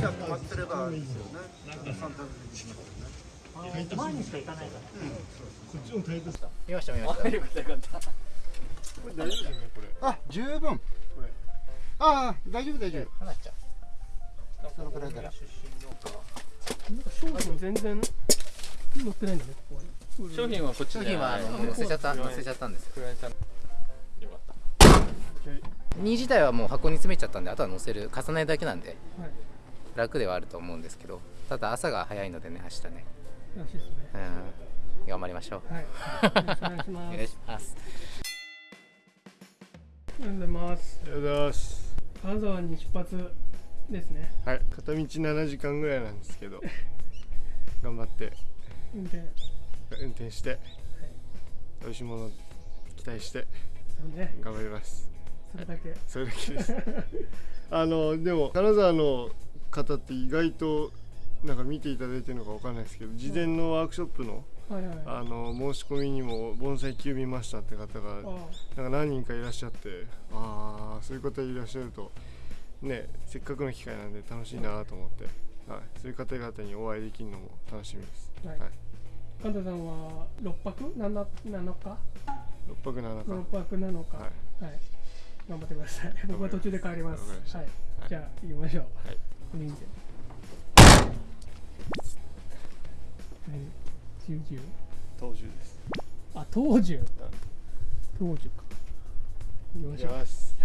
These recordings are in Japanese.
しまってればいいですよね前にしか行かないからこっちもタイトさ見ました見ましたよかったよかったこれ大丈夫ですよねこれあ十分これああ大丈夫大丈夫話しちゃそのくらいからなんか商品全然載ってないんだねここに商品はこっち商品はあの載せちゃった載せちゃったんです。よよかった2自体はもう箱に詰めちゃったんであとは載せる。重ねるだけなんで。はい楽ではあると思うんですけどただ朝が早いのでね明日ね。らしいですね。うん頑張りましょう。はい。よろしくお願いしおます。願いします。おはようございます。ありがとうございます。金沢に出発ですね。はい。片道7時間ぐらいなんですけど 頑張って。運転。運転して。美味しいものを期待して。そうね。頑張ります。それだけ。それだけです。あのでも金沢の方って意外となんか見ていただいてるのかわかんないですけど事前のワークショップのはいはい。ああの申し込みにも盆栽球見ましたって方があなんか何人かいらっしゃってああそういう方いらっしゃるとねせっかくの機会なんで楽しいなと思って、はい、そういう方々にお会いできるのも楽しみです、はい。はい、神田さんは六泊？七七日？6泊7日。六泊七日。ははい。頑張ってください。僕は途中で帰ります。はい。じゃあ行きましょう。はいこれ見てはい。十十。東州です。あ東樹東樹か。行きまし。ょうます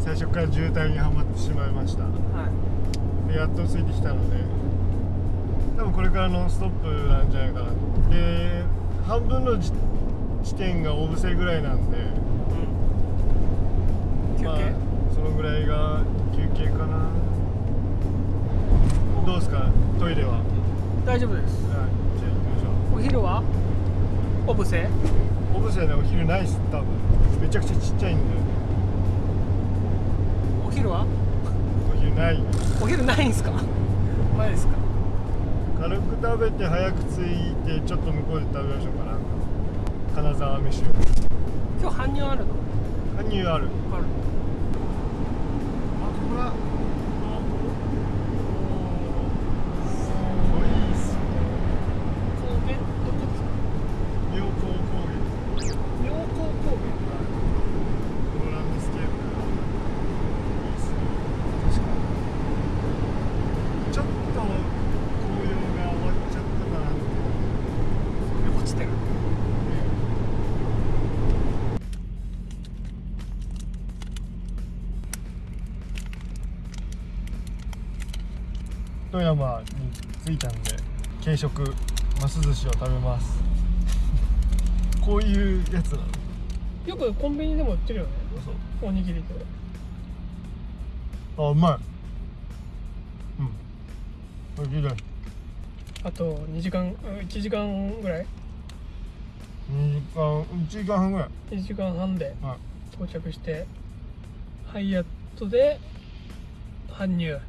最初から渋滞にはまってしまいました。はい。でやっとついてきたので。多分これからノンストップなんじゃないかな。で半分の地地点が大伏せぐらいなんで休憩、まあ、そのぐらいが休憩かな。どうですか？トイレは、はい、大丈夫です。じゃあ行きましょう。お昼は？オブセオブセねお昼ないっす多分。めちゃくちゃちっちゃいんで。お昼は？お昼ない。お昼ないんすか？前ですか？軽く食べて早く着いてちょっと向こうで食べましょうかな金沢飯。を今日搬入あるの？搬入ある。あるあここだすごいっすね高原どこですか妙高高原妙高高このランドスケープいいっすね確かにちょっと紅葉が終わっちゃったかなって原落ちてる富山に着いたんで軽食ます寿司を食べます。こういうやつなの？よくコンビニでも売ってるよね。おにぎりであうまい。うん。おいしい。あと2時間1時間ぐらい？2時間1時間半ぐらい。1時間半ではい。到着してハイアットで搬入。はい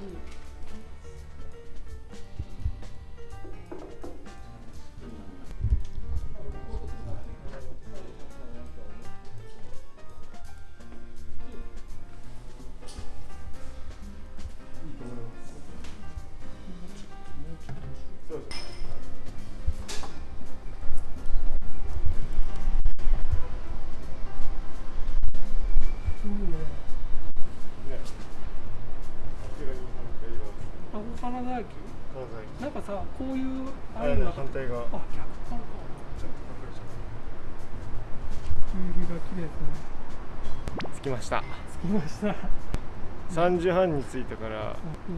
음. 金沢駅なんかさこういうああれのが。反対側。あ逆。かちょっと隠れちゃ夕日が綺麗ですね。う着きました。着きました。3時半に着いたから。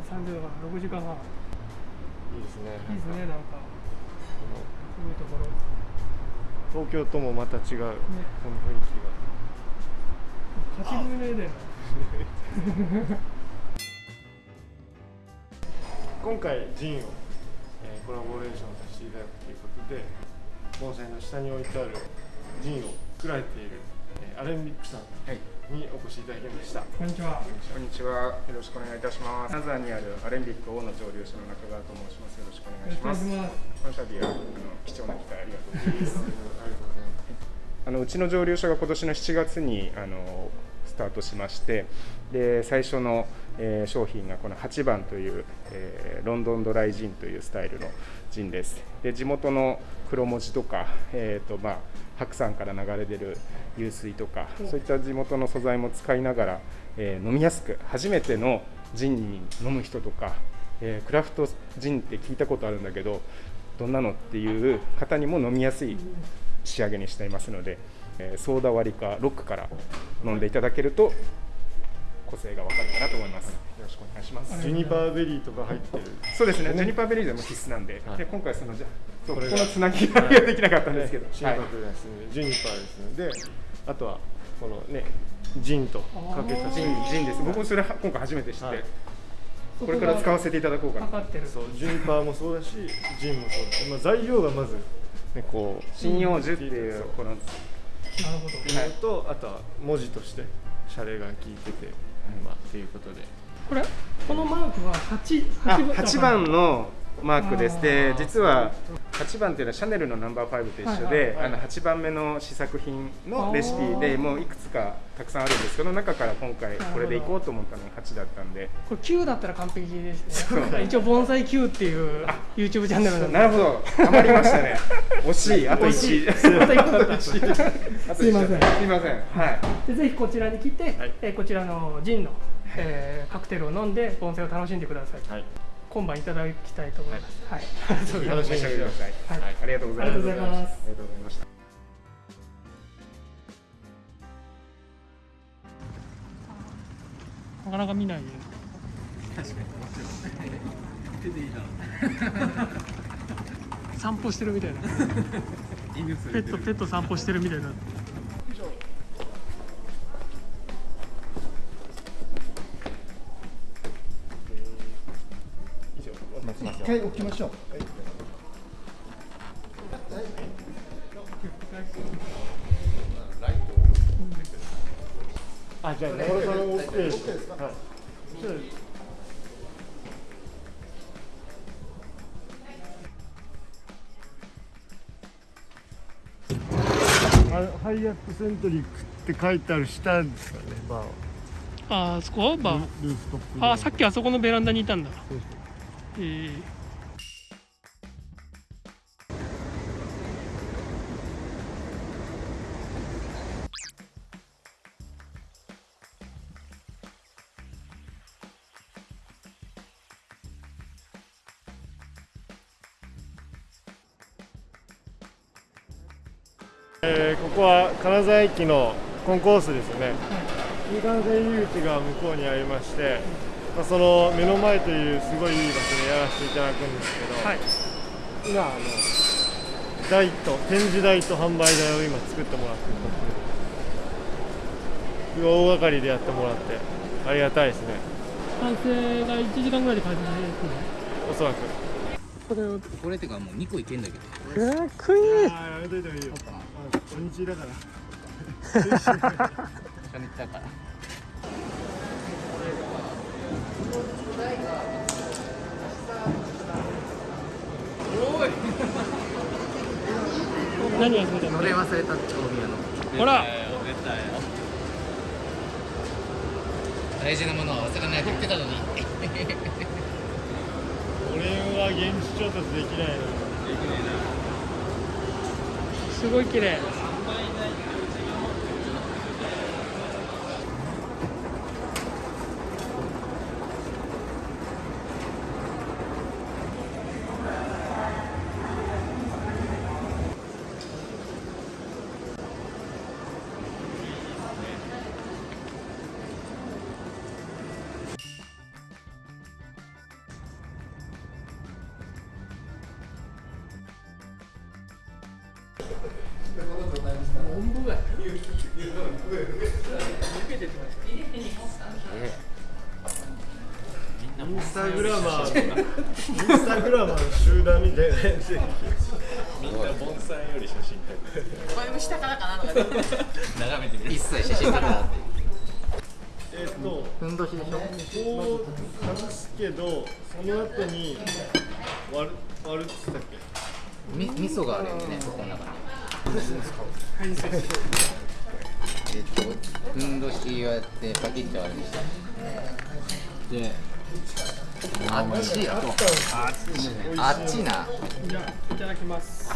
30度から6時間半。いいですね。いいですねなんか。すごいところ。東京ともまた違う、この雰囲気が。勝ち組の絵だよね 今回ジンを、えーコラボレーションさせていただくということで盆栽の下に置いてあるジンを作られている、えーアレンビックさんにお越しいただきました、こんにちはこんにちは。よろしくお願いいたします。金沢にあるアレンビック大野蒸留所の中川と申します。よろしくお願いします。この度はあの貴重な機会ありがとうございます。ありがとうございますあのうちの蒸留所が今年の7月にあのスタートしまして、で最初の、えー商品がこの8番という、えーロンドンドライジンというスタイルのジンです。で地元の黒文字とか、えーとまあ、白山から流れ出る湧水とか、そういった地元の素材も使いながら、えー飲みやすく初めてのジンに飲む人とか、えークラフトジンって聞いたことあるんだけどどんなのっていう方にも飲みやすい仕上げにしていますので、えーソーダ割りかロックから飲んでいただけると個性がわかるかなと思います。よろしくお願いします。ジュニパーベリーとか入ってる。そうですね、ジュニパーベリーでも必須なんで、はい。で今回そのじゃそうここのつなぎができなかったんですけど、心はい。拍ですね、ジュニパーですのであとはこのねジンとかけた。ジンジンです。僕もそれは今回初めて知って、はい。これから使わせていただこうかな。かかってる。そうジュニパーもそうだしジンもそうだし、まあ、材料がまずねこう針葉樹っていうこのなるほど。ってい。うのと、あとは文字としてシャレが効いてて、まあってい。うことでこれこのマークは八あ八8番のマークです。で実は8番っていうのはシャネルのナンバー5と一緒で、はいはいはい。あの8番目の試作品のレシピでもういくつかたくさんあるんですけど、中から今回これでいこうと思ったのが8だったんで。これ9だったら完璧ですね。一応盆栽9っていう YouTube チャンネルなんで。なるほど、余りましたね。惜しい、あと1。あと一。個あとすいません。すいません。はい。でぜひこちらに来て、はい。えーこちらのジンの、えーカクテルを飲んで盆栽を楽しんでください、はい今晩いただきたいと思います。はい、楽しみにしてください。はいありがとうございます。ありがとうございます。ありがとうございました。なかなか見ない散歩してるみたいなペットペット散歩してるみたいな回置きましょう。あじゃあ中村さん OK ですはいハイアットセントリックって書いてある下ですかねバーは。ああそこ？バー。ルーフトップあーさっきあそこのベランダにいたんだ。そう。えーえーここは金沢駅のコンコースですね。新幹線入り口が向こうにありまして、まあ、その目の前というすごいいい場所でやらせていただくんですけど、はい。今あの台と展示台と販売台を今作ってもらってるす。大掛かりでやってもらってありがたいですね。完成が1時間ぐらいで完成ですね。おそらく。これをこれってかもう2個いけんだけど。えー、クイーンああやめといた方がいいよ初日だから。初日だから何忘れたのこれ忘れたって大宮の。ほら。大事なものは忘れないと言ってたのに。俺は現地調達できないなすごい綺麗インスタグラマーインスタグラマーの集団みたいなやつみんな盆栽より写真撮る声も下からかなとかで眺めてみる一切写真撮るなってえっとふんどしでしょこう外すけどその後に割る割るって言ったっけみ味噌があるよねそこの中に。えっとふんどしをやってパキッと割るにした。であっちやあっちな。じゃあいただきます。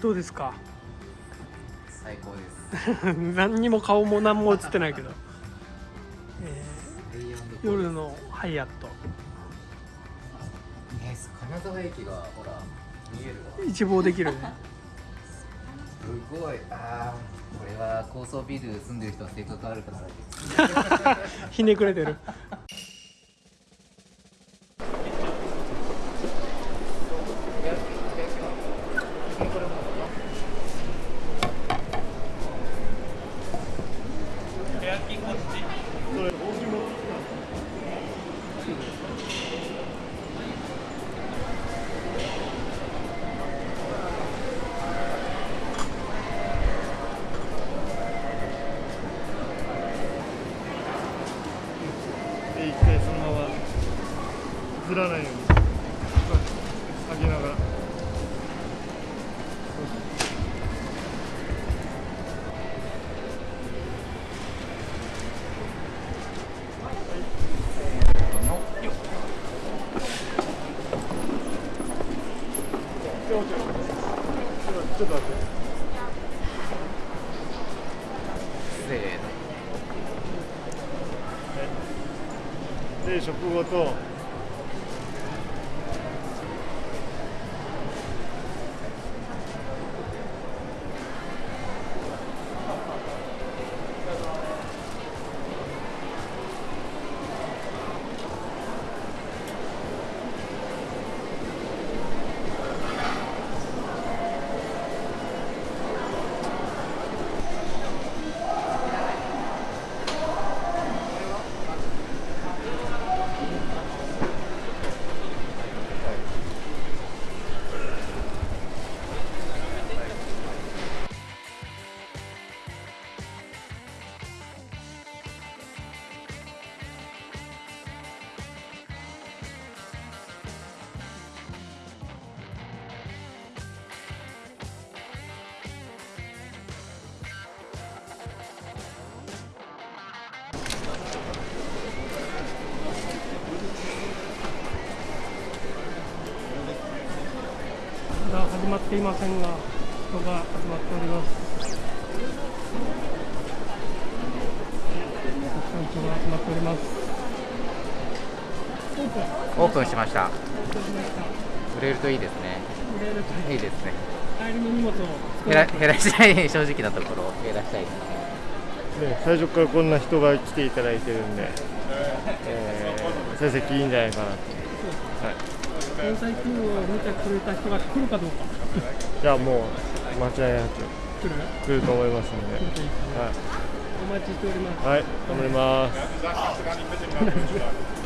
どうですか？最高です。何にも顔も何も映ってないけど、えー夜のハイアット。ね金沢駅がほら見えるわ。一望できるね。すごい。ああこれは高層ビル住んでる人は性格悪くなる。ひねくれてるで一回そのままずらないように。ちょっと待って。せーの。で食後とだ始まっていませんが人が集まっております。たくさん人が集まっております。オープンオープンしました。オープンしました。売れるといいですね。売れるといいですね。帰りの荷物を減ら減らしたい正直なところ減らしたいですね、最初からこんな人が来ていただいてるんで、えー成績いいんじゃないかなと、はい、天才キングを見てくれた人が来るかどうか。いやもう間違いなく。来る来ると思いますんで、来るとい。お待ちしております。い、はい、頑張ります。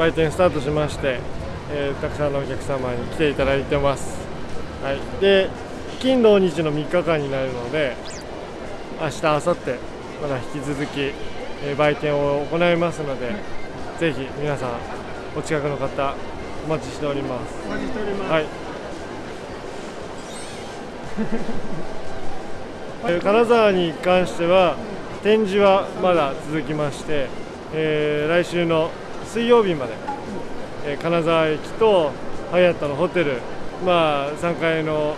売店スタートしまして、えーたくさんのお客様に来ていただいてます。はい、で金土日の3日間になるので明日明後日まだ引き続き、えー売店を行いますので、ぜひ皆さんお近くの方お待ちしております。お待ちしております、はい。えー金沢に関しては展示はまだ続きまして、えー来週の水曜日まで、えー金沢駅とハイアットのホテル、まあ、3階の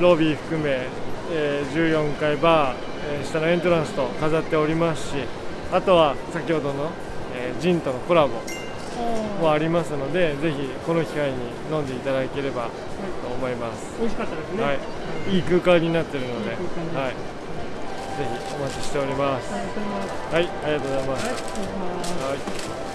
ロビー含め、えー14階バー、えー下のエントランスと飾っておりますしあとは先ほどの、えージンとのコラボもありますのでぜひこの機会に飲んでいただければと思います。美味しかったですね。はい、いい空間になっているので、はい、ぜひお待ちしております。ありがとうございます。はい、ありがとうございます。はい